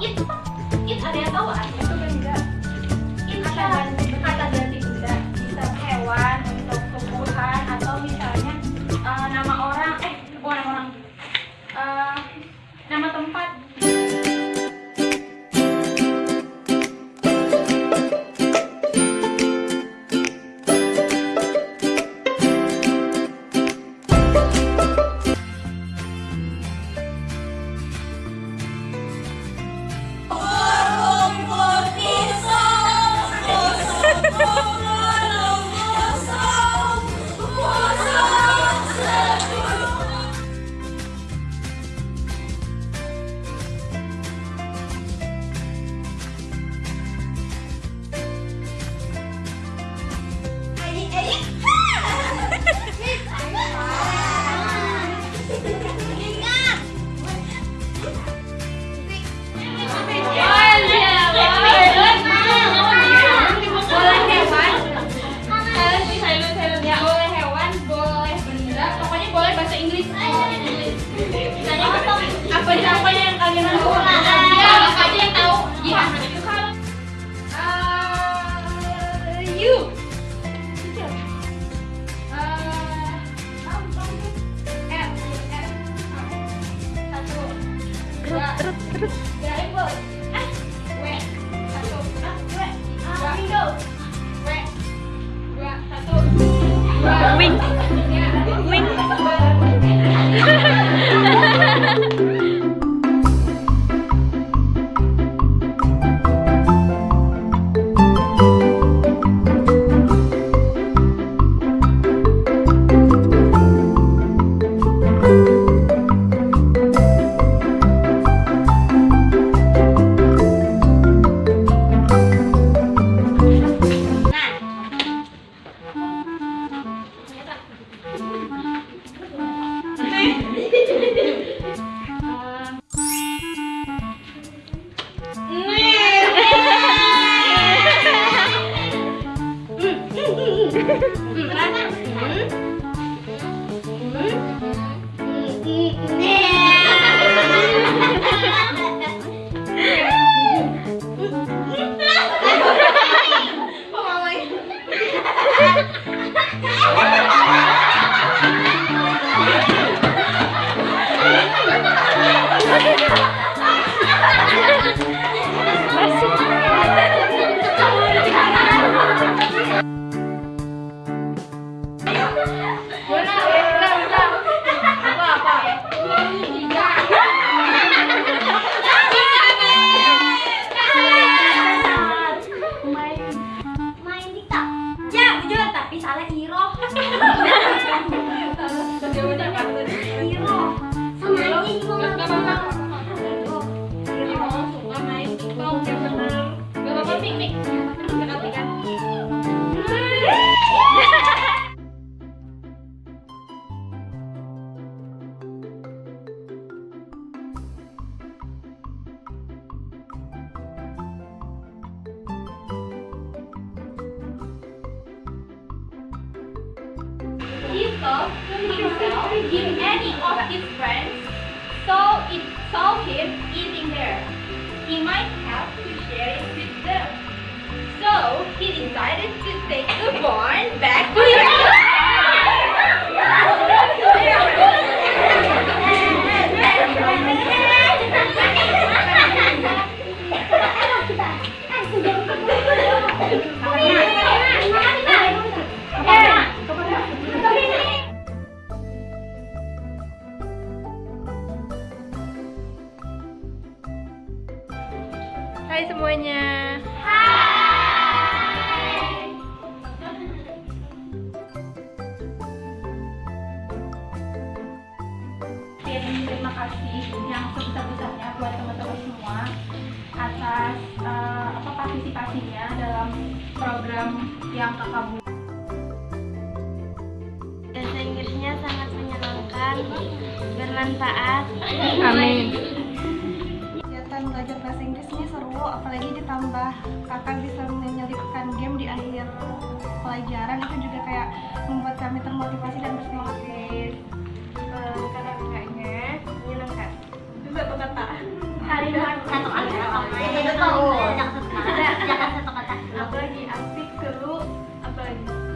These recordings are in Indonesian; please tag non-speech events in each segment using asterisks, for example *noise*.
it it ada yang tahu artinya itu benda it kata ganti kata ganti apa aja apa yang kalian tahu ya apa aja yang tahu ya Eh, you Eh, tahu, tahu. He saw himself in any of his friends, so it saw him eating there. He might why did you take the bond back to your Hai semuanya. Hai. Partisipasinya dalam program yang kakak buat. Bahasa Inggrisnya sangat menyenangkan, bermanfaat. Amin. Kegiatan belajar bahasa Inggris ini seru, apalagi ditambah kakak bisa menyelipkan game di akhir pelajaran itu juga kayak membuat kami termotivasi dan bersemangat. Kata-katanya menyenangkan. Kata. Kalimat kata seru. Jangan satu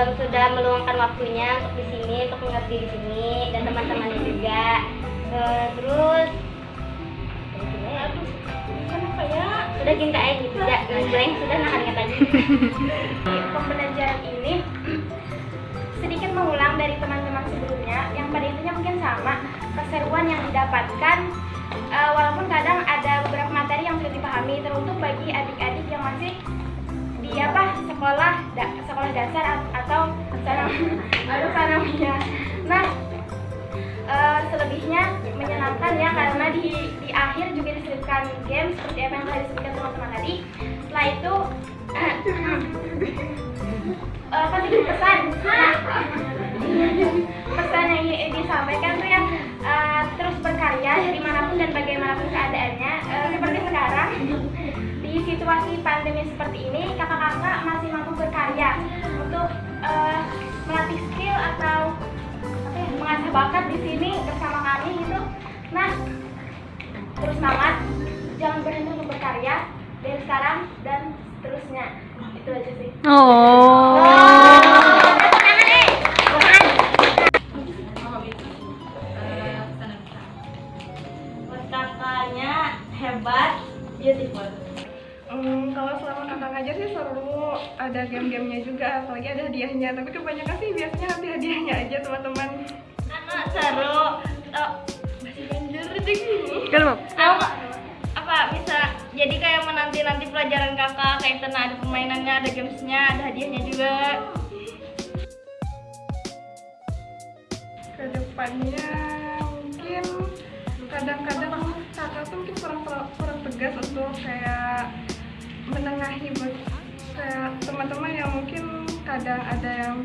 em, sudah meluangkan waktunya untuk di sini, untuk mengerti di sini dan teman-temannya juga. Eh, terus, ya? sudah cinta aja gitu ya, yang sudah nah ingat tadi. pembelajaran ini sedikit mengulang dari teman-teman sebelumnya yang pada intinya mungkin sama keseruan yang didapatkan eh, walaupun kadang ada beberapa materi yang sudah dipahami teruntuk bagi adik-adik yang masih di apa sekolah da- sekolah dasar atau atau *laughs* sanawiyah. Nah eh, selebihnya menyenangkan ya karena di di akhir juga diselipkan game seperti apa yang telah disebutkan teman-teman tadi. Setelah itu *coughs* eh kan bikin pesan *laughs* pesan yang disampaikan tuh yang eh, terus berkarya di mana pun dan bagaimanapun keadaannya Eh, seperti sekarang di situasi pandemi seperti ini mengasah bakat di sini bersama kami gitu nah terus semangat jangan berhenti untuk berkarya dari sekarang dan seterusnya itu aja sih Oh. kakaknya hebat beautiful Hmm, kalau selama kakak ngajar sih seru, ada game-gamenya juga, apalagi ada hadiahnya. Tapi kebanyakan sih biasanya nanti hadiahnya aja teman-teman. Seru. Oh, masih banjir deh. Kalau apa? Apa bisa jadi kayak menanti nanti pelajaran kakak? Kayak tenang ada permainannya ada gamesnya? Ada hadiahnya juga? Ke depannya mungkin kadang-kadang kakak tuh mungkin kurang kurang tegas untuk kayak menengahi buat kayak teman-teman yang mungkin kadang ada yang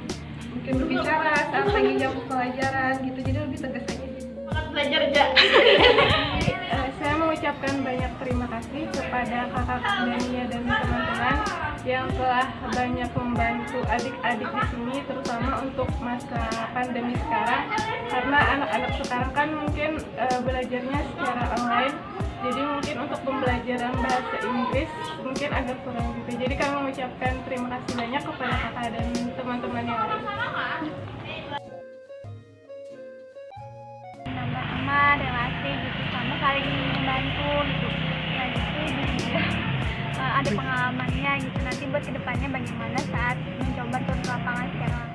mungkin berbicara saat lagi jam pelajaran gitu jadi lebih tegas aja banget belajar aja *laughs* Eh, saya mengucapkan banyak terima kasih kepada kakak Dania dan teman-teman yang telah banyak membantu adik-adik di sini terutama untuk masa pandemi sekarang. Karena anak-anak sekarang kan mungkin eh, belajarnya secara online jadi mungkin untuk pembelajaran bahasa Inggris mungkin agak kurang gitu. Jadi kami mengucapkan terima kasih banyak kepada kakak dan teman-teman yang lain. Sama-sama relasi gitu. Sama saling membantu gitu. Nah itu juga *laughs* eh, ada pengalamannya gitu. Nanti buat ke depannya bagaimana saat mencoba turun ke lapangan secara langsung